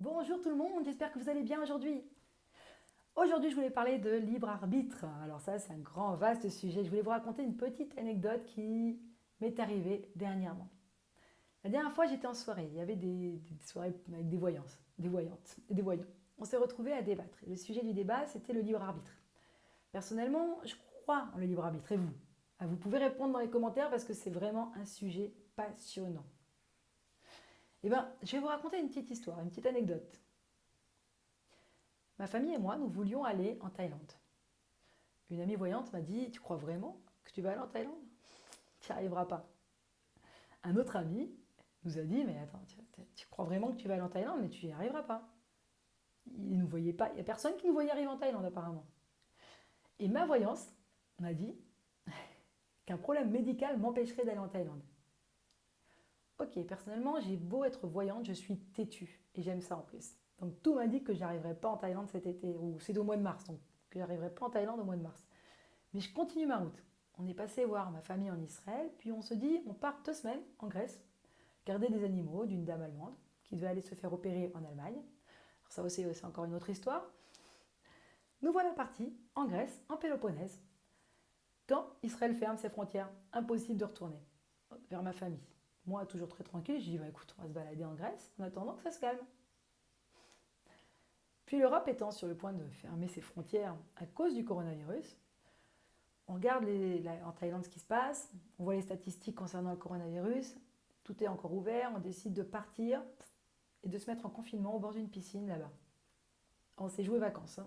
Bonjour tout le monde, j'espère que vous allez bien aujourd'hui. Aujourd'hui, je voulais parler de libre arbitre. Alors ça, c'est un grand, vaste sujet. Je voulais vous raconter une petite anecdote qui m'est arrivée dernièrement. La dernière fois, j'étais en soirée. Il y avait des, soirées avec des voyances, des voyantes des voyants. On s'est retrouvés à débattre. le sujet du débat, c'était le libre arbitre. Personnellement, je crois en le libre arbitre. Et vous? Ah, Vous pouvez répondre dans les commentaires parce que c'est vraiment un sujet passionnant. Eh bien, je vais vous raconter une petite histoire, une petite anecdote. Ma famille et moi, nous voulions aller en Thaïlande. Une amie voyante m'a dit Tu crois vraiment que tu vas aller en Thaïlande? Tu n'y arriveras pas. Un autre ami nous a dit Mais attends, tu, crois vraiment que tu vas aller en Thaïlande, mais tu n'y arriveras pas. Il nous voyait pas. Il n'y a personne qui nous voyait arriver en Thaïlande, apparemment. Et ma voyance m'a dit qu'un problème médical m'empêcherait d'aller en Thaïlande. Ok, personnellement, j'ai beau être voyante, je suis têtue. Et j'aime ça en plus. Donc tout m'indique que je n'arriverai pas en Thaïlande cet été, ou c'est au mois de mars, donc que j'arriverai pas en Thaïlande au mois de mars. Mais je continue ma route. On est passé voir ma famille en Israël, puis on se dit, on part deux semaines en Grèce, garder des animaux d'une dame allemande qui devait aller se faire opérer en Allemagne. Alors ça aussi, c'est encore une autre histoire. Nous voilà partis en Grèce, en Péloponnèse, quand Israël ferme ses frontières. Impossible de retourner vers ma famille. Moi, toujours très tranquille, je dis bah, écoute, on va se balader en Grèce en attendant que ça se calme. Puis l'Europe étant sur le point de fermer ses frontières à cause du coronavirus, on regarde en Thaïlande ce qui se passe, on voit les statistiques concernant le coronavirus, tout est encore ouvert, on décide de partir et de se mettre en confinement au bord d'une piscine là-bas. On s'est joué vacances. Hein.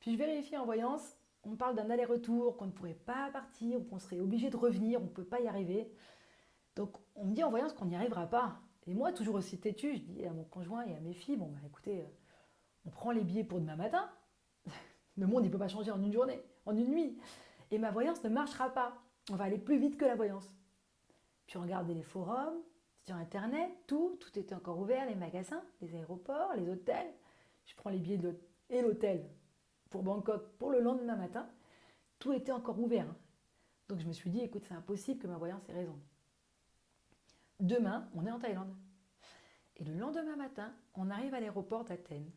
Puis je vérifie en voyance, on parle d'un aller-retour, qu'on ne pourrait pas partir, qu'on serait obligé de revenir, on ne peut pas y arriver. Donc on me dit en voyance qu'on n'y arrivera pas. Et moi, toujours aussi têtu, je dis à mon conjoint et à mes filles, bon bah écoutez, euh, on prend les billets pour demain matin. Le monde, il ne peut pas changer en une journée, en une nuit. Et ma voyance ne marchera pas. On va aller plus vite que la voyance. Puis on regardait les forums, sur Internet, tout, tout était encore ouvert, les magasins, les aéroports, les hôtels. Je prends les billets et l'hôtel pour Bangkok pour le lendemain matin. Tout était encore ouvert. Hein. Donc je me suis dit, écoute, c'est impossible que ma voyance ait raison. Demain, on est en Thaïlande. Et le lendemain matin, on arrive à l'aéroport d'Athènes.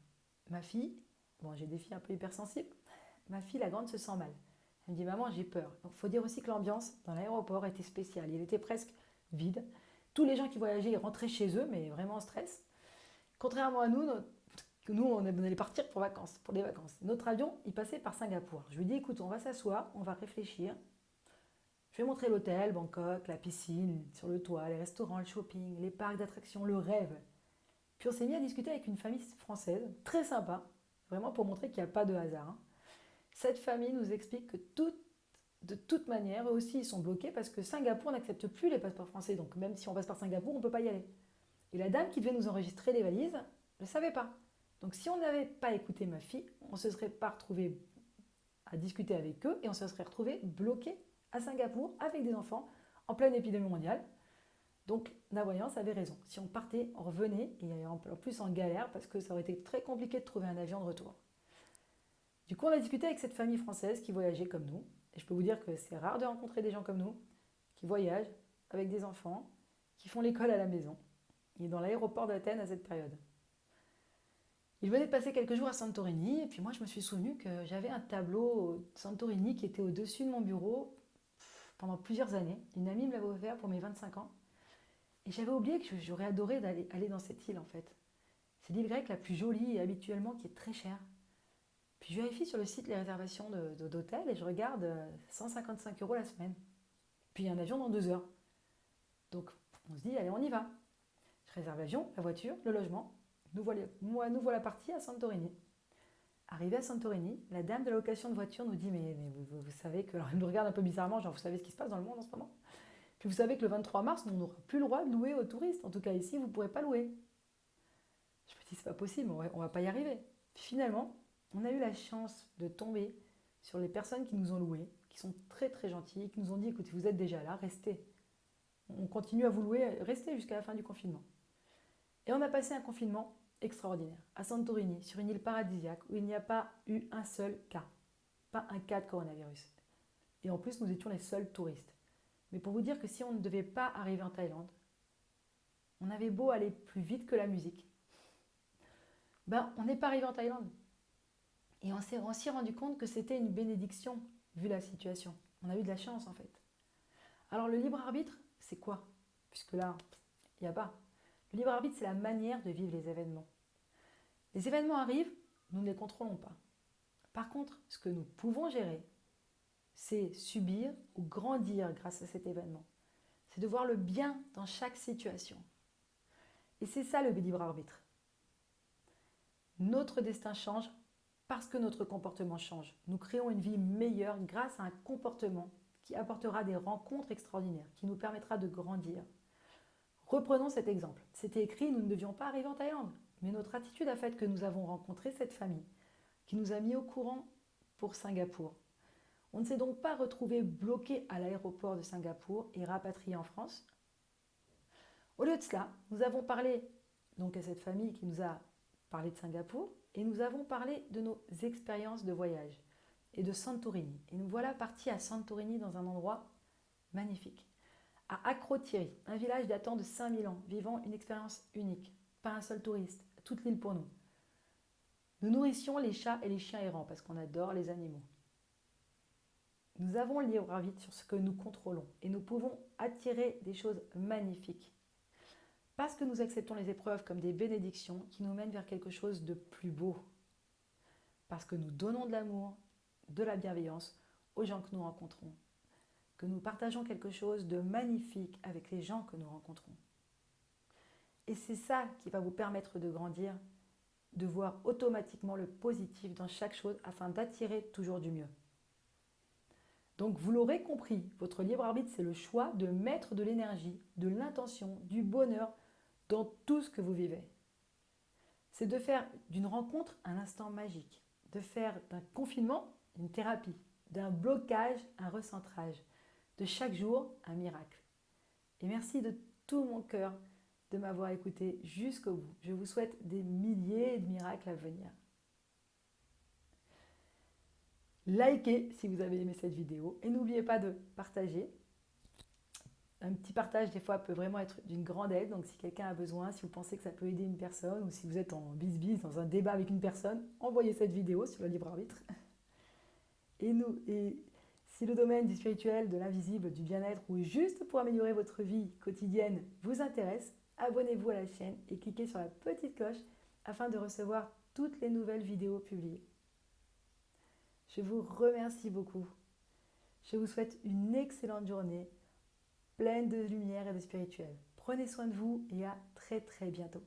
Ma fille, bon, j'ai des filles un peu hypersensibles, ma fille, la grande, se sent mal. Elle me dit, maman, j'ai peur. Il faut dire aussi que l'ambiance dans l'aéroport était spéciale. Il était presque vide. Tous les gens qui voyageaient rentraient chez eux, mais vraiment en stress. Contrairement à nous, nous, on allait partir pour vacances, pour des vacances. Notre avion, il passait par Singapour. Je lui dis, écoute, on va s'asseoir, on va réfléchir. Je vais montrer l'hôtel, Bangkok, la piscine, sur le toit, les restaurants, le shopping, les parcs d'attractions, le rêve. Puis on s'est mis à discuter avec une famille française, très sympa, vraiment pour montrer qu'il n'y a pas de hasard. Hein. Cette famille nous explique que de toute manière, eux aussi, ils sont bloqués parce que Singapour n'accepte plus les passeports français. Donc même si on passe par Singapour, on ne peut pas y aller. Et la dame qui devait nous enregistrer les valises ne savait pas. Donc si on n'avait pas écouté ma fille, on ne se serait pas retrouvé à discuter avec eux et on se serait retrouvé bloqué à Singapour avec des enfants en pleine épidémie mondiale. Donc la voyance avait raison. Si on partait, on revenait, et en plus en galère parce que ça aurait été très compliqué de trouver un avion de retour. Du coup, on a discuté avec cette famille française qui voyageait comme nous. Et je peux vous dire que c'est rare de rencontrer des gens comme nous, qui voyagent avec des enfants, qui font l'école à la maison. Il est dans l'aéroport d'Athènes à cette période. Il venait de passer quelques jours à Santorini, et puis moi je me suis souvenu que j'avais un tableau Santorini qui était au-dessus de mon bureau pendant plusieurs années. Une amie me l'avait offert pour mes 25 ans. Et j'avais oublié que j'aurais adoré d'aller aller dans cette île en fait. C'est l'île grecque la plus jolie habituellement qui est très chère. Puis je vérifie sur le site les réservations d'hôtels et je regarde 155 euh, euros la semaine. Puis un avion dans deux heures. Donc on se dit, allez, on y va. Je réserve l'avion, la voiture, le logement. Nous voilà, moi, nous voilà partis à Santorini. Arrivé à Santorini, la dame de la location de voiture nous dit Mais, vous, savez que. Alors elle nous regarde un peu bizarrement, genre vous savez ce qui se passe dans le monde en ce moment? Puis vous savez que le 23 mars, on n'aura plus le droit de louer aux touristes. En tout cas, ici, vous ne pourrez pas louer. Je me dis C'est pas possible, on ne va pas y arriver. Finalement, on a eu la chance de tomber sur les personnes qui nous ont loués, qui sont très très gentilles, qui nous ont dit Écoutez, vous êtes déjà là, restez. On continue à vous louer, restez jusqu'à la fin du confinement. Et on a passé un confinement extraordinaire, à Santorini, sur une île paradisiaque où il n'y a pas eu un seul cas, pas un cas de coronavirus. Et en plus, nous étions les seuls touristes. Mais pour vous dire que si on ne devait pas arriver en Thaïlande, on avait beau aller plus vite que la musique, ben, on n'est pas arrivé en Thaïlande. Et on s'est aussi rendu compte que c'était une bénédiction, vu la situation. On a eu de la chance, en fait. Alors, le libre arbitre, c'est quoi? Puisque là, il n'y a pas. Le libre arbitre, c'est la manière de vivre les événements. Les événements arrivent, nous ne les contrôlons pas. Par contre, ce que nous pouvons gérer, c'est subir ou grandir grâce à cet événement. C'est de voir le bien dans chaque situation. Et c'est ça le libre arbitre. Notre destin change parce que notre comportement change. Nous créons une vie meilleure grâce à un comportement qui apportera des rencontres extraordinaires, qui nous permettra de grandir. Reprenons cet exemple. C'était écrit, nous ne devions pas arriver en Thaïlande, mais notre attitude a fait que nous avons rencontré cette famille, qui nous a mis au courant pour Singapour. On ne s'est donc pas retrouvé bloqué à l'aéroport de Singapour et rapatrié en France. Au lieu de cela, nous avons parlé donc à cette famille qui nous a parlé de Singapour et nous avons parlé de nos expériences de voyage et de Santorini. Et nous voilà partis à Santorini dans un endroit magnifique. À Akrotiri, un village datant de 5000 ans, vivant une expérience unique. Pas un seul touriste, toute l'île pour nous. Nous nourrissions les chats et les chiens errants parce qu'on adore les animaux. Nous avons le libre arbitre sur ce que nous contrôlons et nous pouvons attirer des choses magnifiques. Parce que nous acceptons les épreuves comme des bénédictions qui nous mènent vers quelque chose de plus beau. Parce que nous donnons de l'amour, de la bienveillance aux gens que nous rencontrons. Que nous partageons quelque chose de magnifique avec les gens que nous rencontrons. Et c'est ça qui va vous permettre de grandir, de voir automatiquement le positif dans chaque chose afin d'attirer toujours du mieux. Donc vous l'aurez compris, votre libre arbitre, c'est le choix de mettre de l'énergie, de l'intention, du bonheur dans tout ce que vous vivez. C'est de faire d'une rencontre un instant magique, de faire d'un confinement une thérapie, d'un blocage un recentrage, de chaque jour un miracle. Et merci de tout mon cœur de m'avoir écouté jusqu'au bout. Je vous souhaite des milliers de miracles à venir. Likez si vous avez aimé cette vidéo et n'oubliez pas de partager. Un petit partage des fois peut vraiment être d'une grande aide, donc si quelqu'un a besoin, si vous pensez que ça peut aider une personne ou si vous êtes en bis-bis dans un débat avec une personne, envoyez cette vidéo sur le libre arbitre. Et, nous, et si le domaine du spirituel, de l'invisible, du bien-être ou juste pour améliorer votre vie quotidienne vous intéresse, abonnez-vous à la chaîne et cliquez sur la petite cloche afin de recevoir toutes les nouvelles vidéos publiées. Je vous remercie beaucoup. Je vous souhaite une excellente journée, pleine de lumière et de spirituel. Prenez soin de vous et à très très bientôt.